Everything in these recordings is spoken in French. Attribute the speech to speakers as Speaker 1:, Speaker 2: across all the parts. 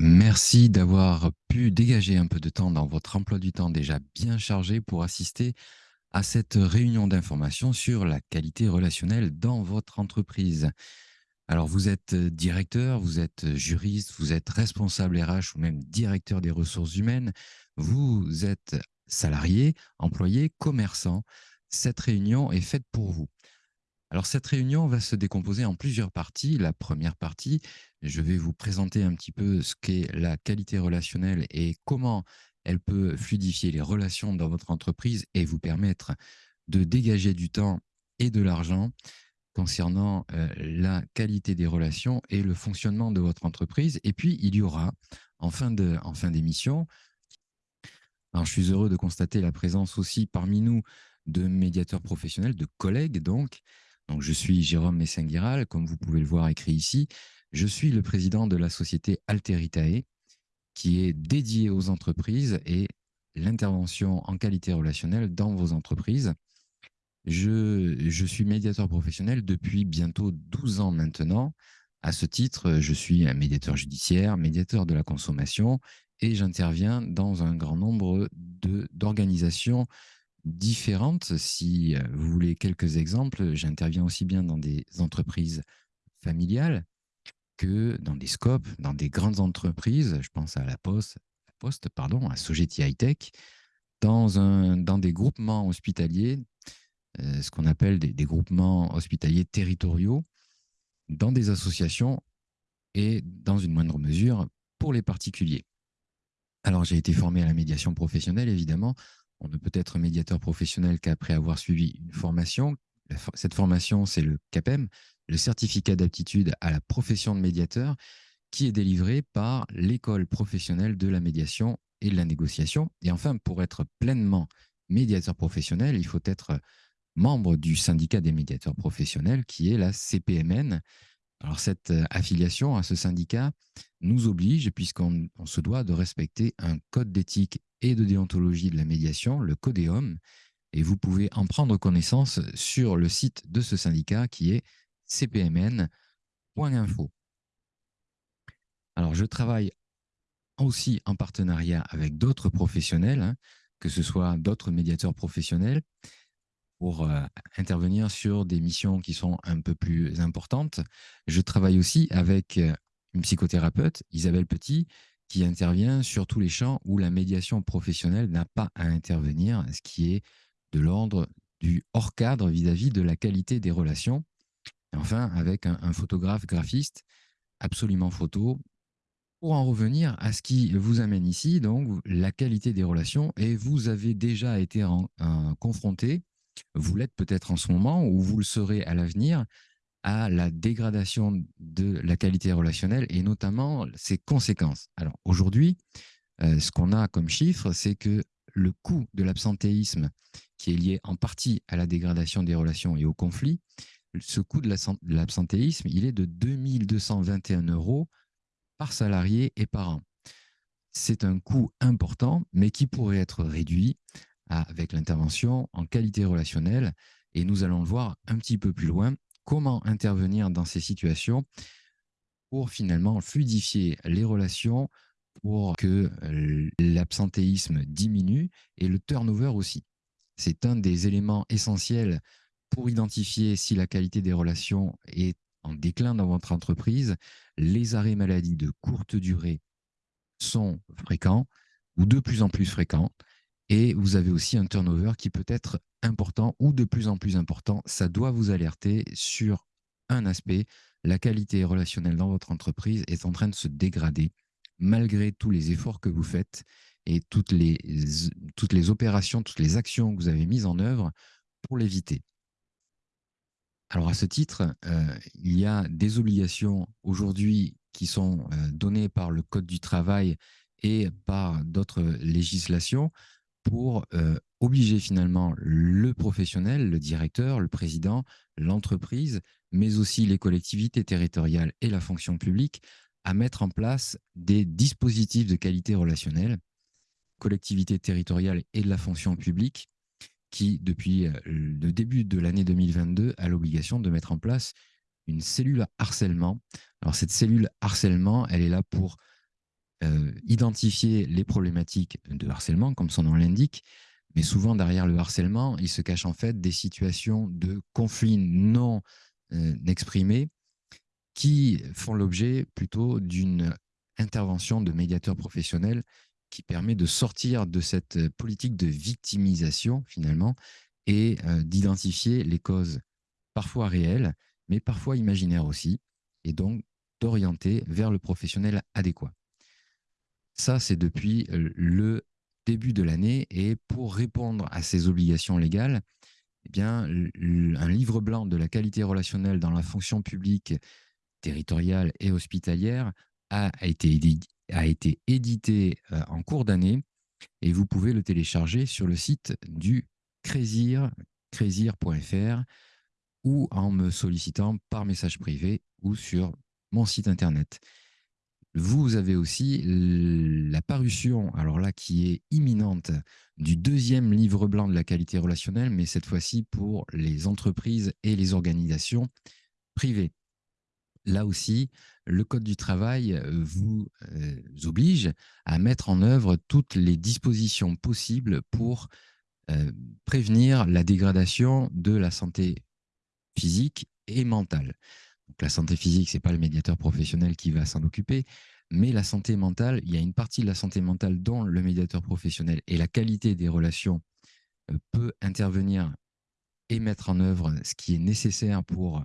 Speaker 1: Merci d'avoir pu dégager un peu de temps dans votre emploi du temps déjà bien chargé pour assister à cette réunion d'information sur la qualité relationnelle dans votre entreprise. Alors, vous êtes directeur, vous êtes juriste, vous êtes responsable RH ou même directeur des ressources humaines, vous êtes salarié, employé, commerçant. Cette réunion est faite pour vous. Alors, cette réunion va se décomposer en plusieurs parties. La première partie, je vais vous présenter un petit peu ce qu'est la qualité relationnelle et comment elle peut fluidifier les relations dans votre entreprise et vous permettre de dégager du temps et de l'argent concernant euh, la qualité des relations et le fonctionnement de votre entreprise. Et puis, il y aura, en fin d'émission, je suis heureux de constater la présence aussi parmi nous de médiateurs professionnels, de collègues donc, donc, je suis Jérôme Messenguiral, comme vous pouvez le voir écrit ici. Je suis le président de la société Alteritae, qui est dédiée aux entreprises et l'intervention en qualité relationnelle dans vos entreprises. Je, je, suis médiateur professionnel depuis bientôt 12 ans maintenant. À ce titre, je suis un médiateur judiciaire, médiateur de la consommation et j'interviens dans un grand nombre d'organisations différentes. Si euh, vous voulez quelques exemples, j'interviens aussi bien dans des entreprises familiales que dans des scopes, dans des grandes entreprises. Je pense à la Poste, à Sogeti High Tech, dans, un, dans des groupements hospitaliers, euh, ce qu'on appelle des, groupements hospitaliers territoriaux, dans des associations et dans une moindre mesure pour les particuliers. Alors j'ai été formé à la médiation professionnelle, évidemment, on ne peut être médiateur professionnel qu'après avoir suivi une formation. Cette formation, c'est le CAPEM, le certificat d'aptitude à la profession de médiateur, qui est délivré par l'école professionnelle de la médiation et de la négociation. Et enfin, pour être pleinement médiateur professionnel, il faut être membre du syndicat des médiateurs professionnels, qui est la CPMN. Alors cette euh, affiliation à ce syndicat nous oblige, puisqu'on se doit de respecter un code d'éthique et de déontologie de la médiation, le Codéum, et vous pouvez en prendre connaissance sur le site de ce syndicat qui est cpmn.info. Alors, je travaille aussi en partenariat avec d'autres professionnels, hein, que ce soit d'autres médiateurs professionnels, pour euh, intervenir sur des missions qui sont un peu plus importantes. Je travaille aussi avec euh, une psychothérapeute, Isabelle Petit, qui intervient sur tous les champs où la médiation professionnelle n'a pas à intervenir, ce qui est de l'ordre du hors-cadre vis-à-vis de la qualité des relations. Enfin, avec un, photographe graphiste, absolument photo, pour en revenir à ce qui vous amène ici, donc la qualité des relations, et vous avez déjà été confronté, vous l'êtes peut-être en ce moment, ou vous le serez à l'avenir, à la dégradation de la qualité relationnelle et notamment ses conséquences. Alors aujourd'hui, euh, ce qu'on a comme chiffre, c'est que le coût de l'absentéisme, qui est lié en partie à la dégradation des relations et au conflit, ce coût de l'absentéisme, il est de 2221 euros par salarié et par an. C'est un coût important, mais qui pourrait être réduit avec l'intervention en qualité relationnelle. Et nous allons le voir un petit peu plus loin comment intervenir dans ces situations pour finalement fluidifier les relations, pour que euh, l'absentéisme diminue et le turnover aussi. C'est un des éléments essentiels pour identifier si la qualité des relations est en déclin dans votre entreprise. Les arrêts maladie de courte durée sont fréquents ou de plus en plus fréquents. Et vous avez aussi un turnover qui peut être important ou de plus en plus important. Ça doit vous alerter sur un aspect. La qualité relationnelle dans votre entreprise est en train de se dégrader malgré tous les efforts que vous faites et toutes les, toutes les opérations, toutes les actions que vous avez mises en œuvre pour l'éviter. Alors à ce titre, euh, il y a des obligations aujourd'hui qui sont euh, données par le Code du travail et par d'autres législations pour euh, obliger finalement le professionnel, le directeur, le président, l'entreprise, mais aussi les collectivités territoriales et la fonction publique à mettre en place des dispositifs de qualité relationnelle, collectivités territoriales et de la fonction publique, qui, depuis euh, le début de l'année 2022, a l'obligation de mettre en place une cellule harcèlement. Alors cette cellule harcèlement, elle est là pour euh, identifier les problématiques de harcèlement, comme son nom l'indique, mais souvent derrière le harcèlement, il se cache en fait des situations de conflits non euh, exprimés qui font l'objet plutôt d'une intervention de médiateur professionnel qui permet de sortir de cette politique de victimisation finalement et euh, d'identifier les causes parfois réelles, mais parfois imaginaires aussi, et donc d'orienter vers le professionnel adéquat. Ça, c'est depuis le début de l'année, et pour répondre à ces obligations légales, eh un livre blanc de la qualité relationnelle dans la fonction publique territoriale et hospitalière a été, édité en cours d'année et vous pouvez le télécharger sur le site du Crésir, crésir.fr ou en me sollicitant par message privé ou sur mon site internet. Vous avez aussi la parution, alors là, qui est imminente, du deuxième livre blanc de la qualité relationnelle, mais cette fois-ci pour les entreprises et les organisations privées. Là aussi, le Code du travail vous euh, oblige à mettre en œuvre toutes les dispositions possibles pour euh, prévenir la dégradation de la santé physique et mentale. La santé physique, ce n'est pas le médiateur professionnel qui va s'en occuper, mais la santé mentale, il y a une partie de la santé mentale dont le médiateur professionnel et la qualité des relations euh, peut intervenir et mettre en œuvre ce qui est nécessaire pour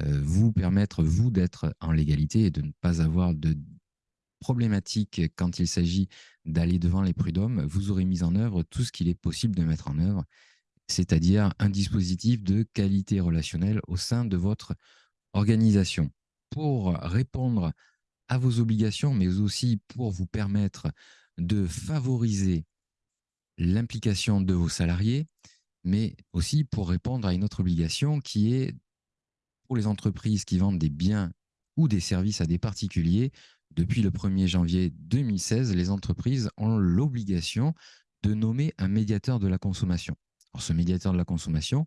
Speaker 1: euh, vous permettre, vous, d'être en légalité et de ne pas avoir de problématique quand il s'agit d'aller devant les prud'hommes, vous aurez mis en œuvre tout ce qu'il est possible de mettre en œuvre, c'est-à-dire un dispositif de qualité relationnelle au sein de votre organisation. Pour répondre à vos obligations, mais aussi pour vous permettre de favoriser l'implication de vos salariés, mais aussi pour répondre à une autre obligation qui est pour les entreprises qui vendent des biens ou des services à des particuliers depuis le 1er janvier 2016, les entreprises ont l'obligation de nommer un médiateur de la consommation. Ce médiateur de la consommation,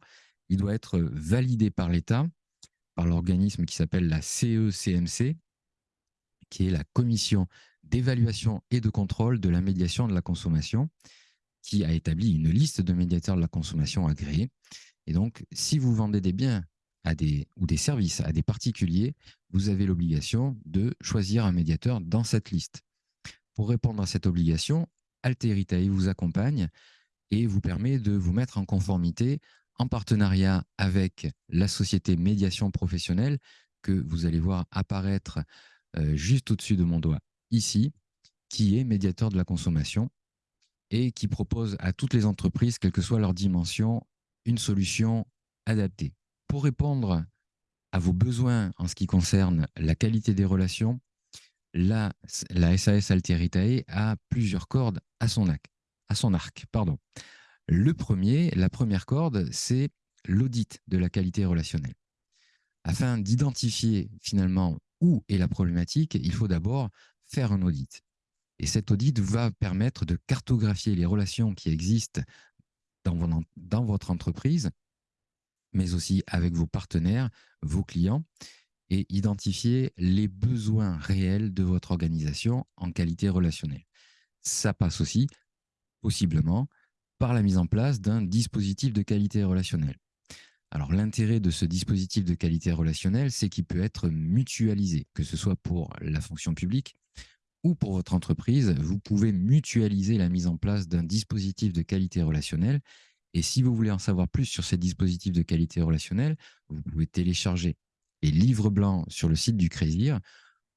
Speaker 1: il doit être validé par l'État, par l'organisme qui s'appelle la CECMC, qui est la Commission d'évaluation et de contrôle de la médiation de la consommation, qui a établi une liste de médiateurs de la consommation agréés. Et donc, si vous vendez des biens des, ou des services à des particuliers, vous avez l'obligation de choisir un médiateur dans cette liste. Pour répondre à cette obligation, Alteritae vous accompagne et vous permet de vous mettre en conformité en partenariat avec la société médiation professionnelle que vous allez voir apparaître euh, juste au-dessus de mon doigt ici, qui est médiateur de la consommation et qui propose à toutes les entreprises, quelle que soit leur dimension, une solution adaptée. Pour répondre à vos besoins en ce qui concerne la qualité des relations, la, SAS Alteritae a plusieurs cordes à son arc. À son arc pardon. Le premier, la première corde, c'est l'audit de la qualité relationnelle. Afin d'identifier finalement où est la problématique, il faut d'abord faire un audit. Et cet audit va permettre de cartographier les relations qui existent dans, dans votre entreprise mais aussi avec vos partenaires, vos clients, et identifier les besoins réels de votre organisation en qualité relationnelle. Ça passe aussi, possiblement, par la mise en place d'un dispositif de qualité relationnelle. Alors l'intérêt de ce dispositif de qualité relationnelle, c'est qu'il peut être mutualisé, que ce soit pour la fonction publique ou pour votre entreprise. Vous pouvez mutualiser la mise en place d'un dispositif de qualité relationnelle et si vous voulez en savoir plus sur ces dispositifs de qualité relationnelle, vous pouvez télécharger les livres blancs sur le site du Crésir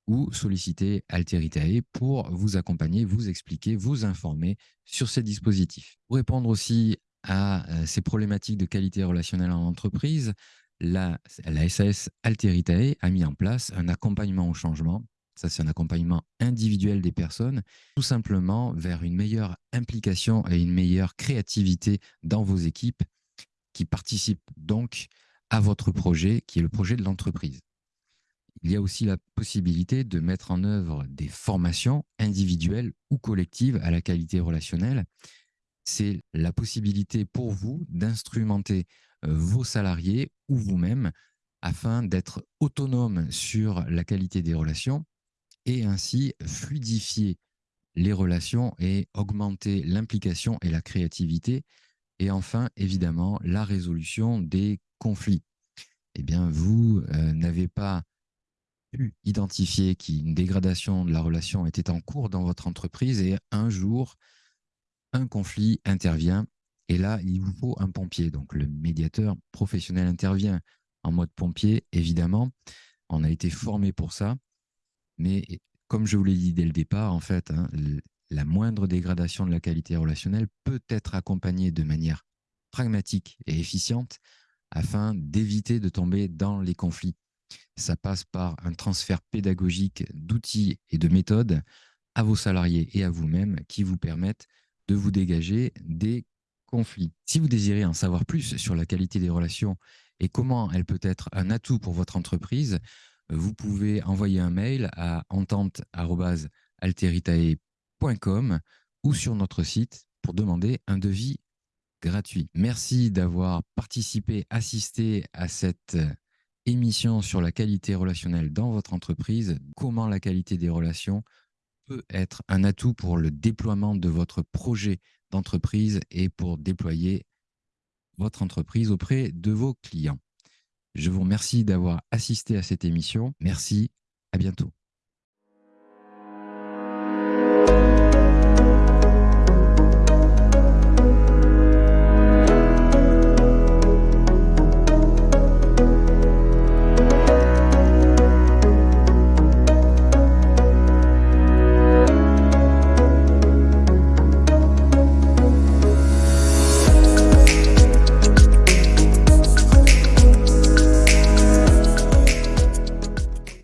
Speaker 1: ou solliciter Alteritae pour vous accompagner, vous expliquer, vous informer sur ces dispositifs. Pour répondre aussi à euh, ces problématiques de qualité relationnelle en entreprise, la, la SAS Alteritae a mis en place un accompagnement au changement ça, c'est un accompagnement individuel des personnes, tout simplement vers une meilleure implication et une meilleure créativité dans vos équipes qui participent donc à votre projet, qui est le projet de l'entreprise. Il y a aussi la possibilité de mettre en œuvre des formations individuelles ou collectives à la qualité relationnelle. C'est la possibilité pour vous d'instrumenter euh, vos salariés ou vous-même afin d'être autonome sur la qualité des relations et ainsi fluidifier les relations et augmenter l'implication et la créativité. Et enfin, évidemment, la résolution des conflits. Eh bien, vous euh, n'avez pas pu identifier qu'une dégradation de la relation était en cours dans votre entreprise et un jour, un conflit intervient et là, il vous faut un pompier. Donc, le médiateur professionnel intervient en mode pompier, évidemment. On a été formé pour ça. Mais comme je vous l'ai dit dès le départ, en fait, hein, la moindre dégradation de la qualité relationnelle peut être accompagnée de manière pragmatique et efficiente afin d'éviter de tomber dans les conflits. Ça passe par un transfert pédagogique d'outils et de méthodes à vos salariés et à vous-même qui vous permettent de vous dégager des conflits. Si vous désirez en savoir plus sur la qualité des relations et comment elle peut être un atout pour votre entreprise, vous pouvez envoyer un mail à entente.alteritae.com ou sur notre site pour demander un devis gratuit. Merci d'avoir participé, assisté à cette émission sur la qualité relationnelle dans votre entreprise, comment la qualité des relations peut être un atout pour le déploiement de votre projet d'entreprise et pour déployer votre entreprise auprès de vos clients. Je vous remercie d'avoir assisté à cette émission. Merci, à bientôt.